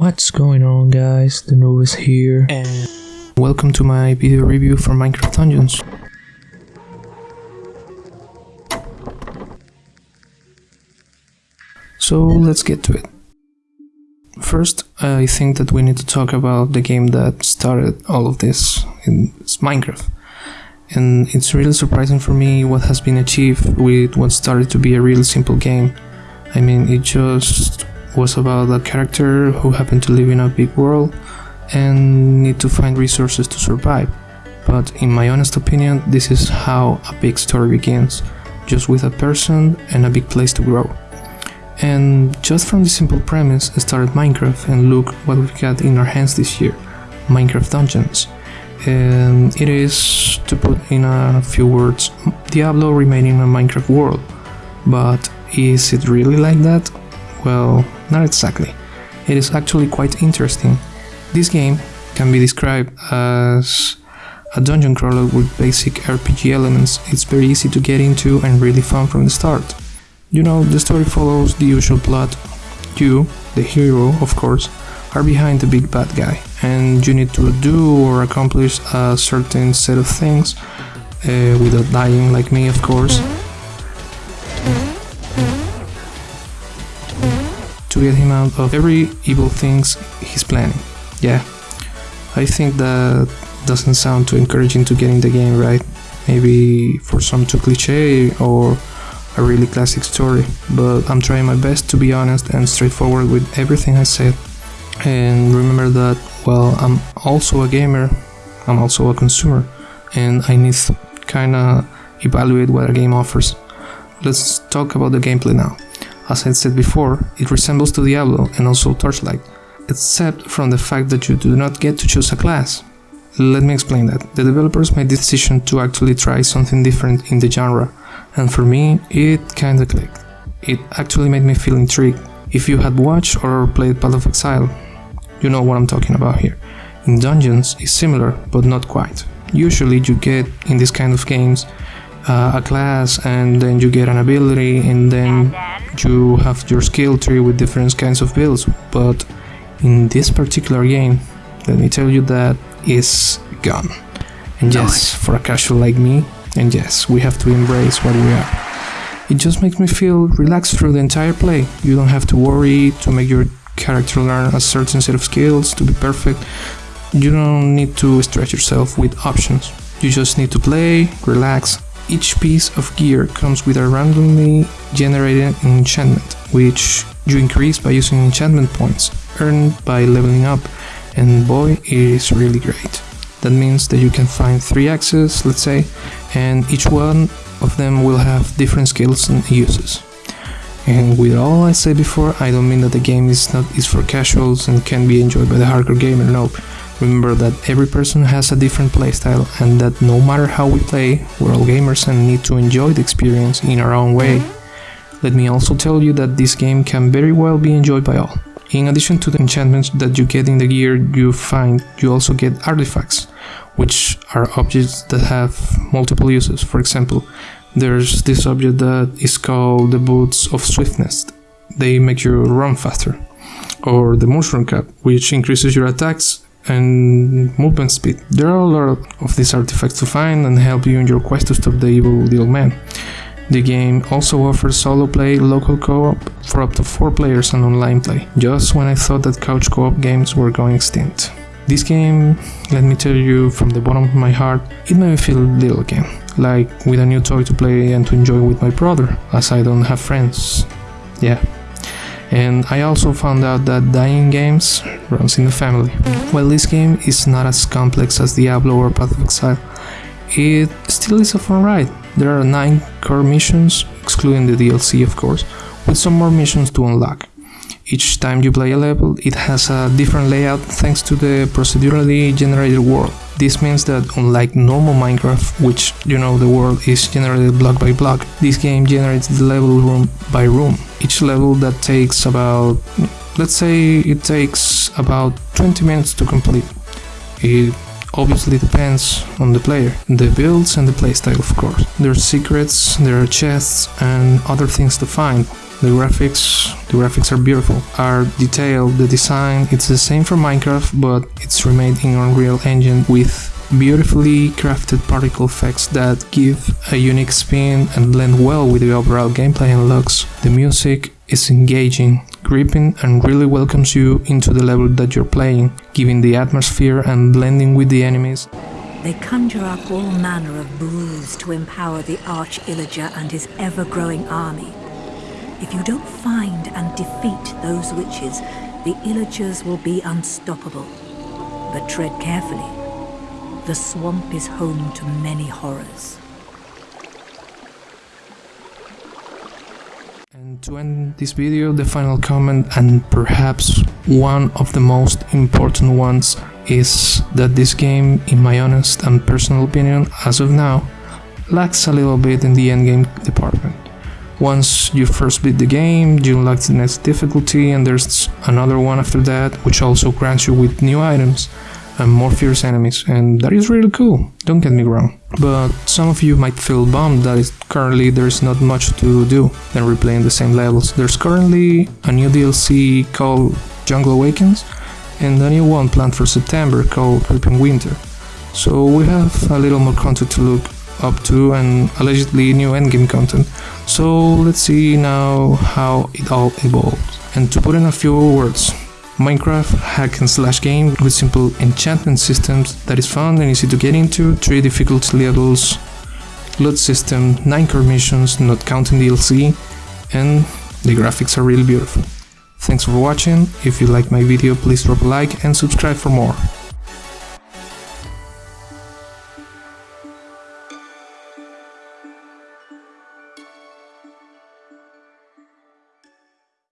What's going on guys, the Novus here and welcome to my video review for Minecraft Dungeons. So let's get to it. First, I think that we need to talk about the game that started all of this, it's Minecraft. And it's really surprising for me what has been achieved with what started to be a really simple game. I mean, it just was about a character who happened to live in a big world and need to find resources to survive. But in my honest opinion, this is how a big story begins, just with a person and a big place to grow. And just from this simple premise I started Minecraft and look what we got in our hands this year, Minecraft Dungeons. And it is, to put in a few words, Diablo remaining a Minecraft world. But is it really like that? Well, not exactly. It is actually quite interesting. This game can be described as a dungeon crawler with basic RPG elements. It's very easy to get into and really fun from the start. You know, the story follows the usual plot. You, the hero, of course, are behind the big bad guy, and you need to do or accomplish a certain set of things uh, without dying, like me, of course. To get him out of every evil things he's planning. Yeah, I think that doesn't sound too encouraging to get in the game, right? Maybe for some too cliche or a really classic story, but I'm trying my best to be honest and straightforward with everything I said. And remember that, well, I'm also a gamer, I'm also a consumer, and I need to kinda evaluate what a game offers. Let's talk about the gameplay now. As I said before, it resembles to Diablo and also Torchlight, except from the fact that you do not get to choose a class. Let me explain that. The developers made the decision to actually try something different in the genre, and for me, it kinda clicked. It actually made me feel intrigued. If you had watched or played Path of Exile, you know what I'm talking about here. In Dungeons, it's similar, but not quite. Usually you get, in this kind of games, uh, a class and then you get an ability and then you have your skill tree with different kinds of builds, but in this particular game, let me tell you that is gone. And yes, for a casual like me, and yes, we have to embrace what we are. It just makes me feel relaxed through the entire play. You don't have to worry to make your character learn a certain set of skills to be perfect. You don't need to stretch yourself with options. You just need to play, relax. Each piece of gear comes with a randomly generated enchantment, which you increase by using enchantment points earned by leveling up, and boy, it is really great. That means that you can find three axes, let's say, and each one of them will have different skills and uses. And with all I said before, I don't mean that the game is not is for casuals and can be enjoyed by the hardcore gamer, no. Remember that every person has a different playstyle and that no matter how we play, we're all gamers and need to enjoy the experience in our own way. Let me also tell you that this game can very well be enjoyed by all. In addition to the enchantments that you get in the gear you find, you also get artifacts, which are objects that have multiple uses. For example, there's this object that is called the Boots of Swiftness. They make you run faster. Or the Mushroom Cap, which increases your attacks and movement speed. There are a lot of these artifacts to find and help you in your quest to stop the evil little man. The game also offers solo play, local co-op for up to 4 players and online play, just when I thought that couch co-op games were going extinct. This game, let me tell you from the bottom of my heart, it made me feel little again, like with a new toy to play and to enjoy with my brother, as I don't have friends. Yeah. And I also found out that dying games runs in the family. While this game is not as complex as Diablo or Path of Exile, it still is a fun ride. There are 9 core missions, excluding the DLC of course, with some more missions to unlock. Each time you play a level, it has a different layout thanks to the procedurally generated world. This means that unlike normal Minecraft, which you know the world is generated block by block, this game generates the level room by room. Each level that takes about, let's say it takes about 20 minutes to complete. It obviously depends on the player, the builds and the playstyle of course. There are secrets, there are chests and other things to find. The graphics, the graphics are beautiful, are detailed, the design, it's the same for Minecraft, but it's remade in Unreal Engine with beautifully crafted particle effects that give a unique spin and blend well with the overall gameplay and looks. The music is engaging, gripping and really welcomes you into the level that you're playing, giving the atmosphere and blending with the enemies. They conjure up all manner of brews to empower the Arch Illager and his ever-growing army. If you don't find and defeat those witches, the Illagers will be unstoppable. But tread carefully. The swamp is home to many horrors. And to end this video, the final comment and perhaps one of the most important ones is that this game, in my honest and personal opinion, as of now, lacks a little bit in the endgame department. Once you first beat the game, you unlock the next difficulty and there's another one after that, which also grants you with new items and more fierce enemies, and that is really cool, don't get me wrong. But some of you might feel bummed that currently there's not much to do than replaying the same levels. There's currently a new DLC called Jungle Awakens, and a new one planned for September called Creeping Winter. So we have a little more content to look up to and allegedly new endgame content. So let's see now how it all evolves. And to put in a few words, Minecraft hack and slash game with simple enchantment systems that is fun and easy to get into, 3 difficulty levels, loot system, 9 core missions, not counting DLC, and the graphics are really beautiful. Thanks for watching, if you like my video please drop a like and subscribe for more.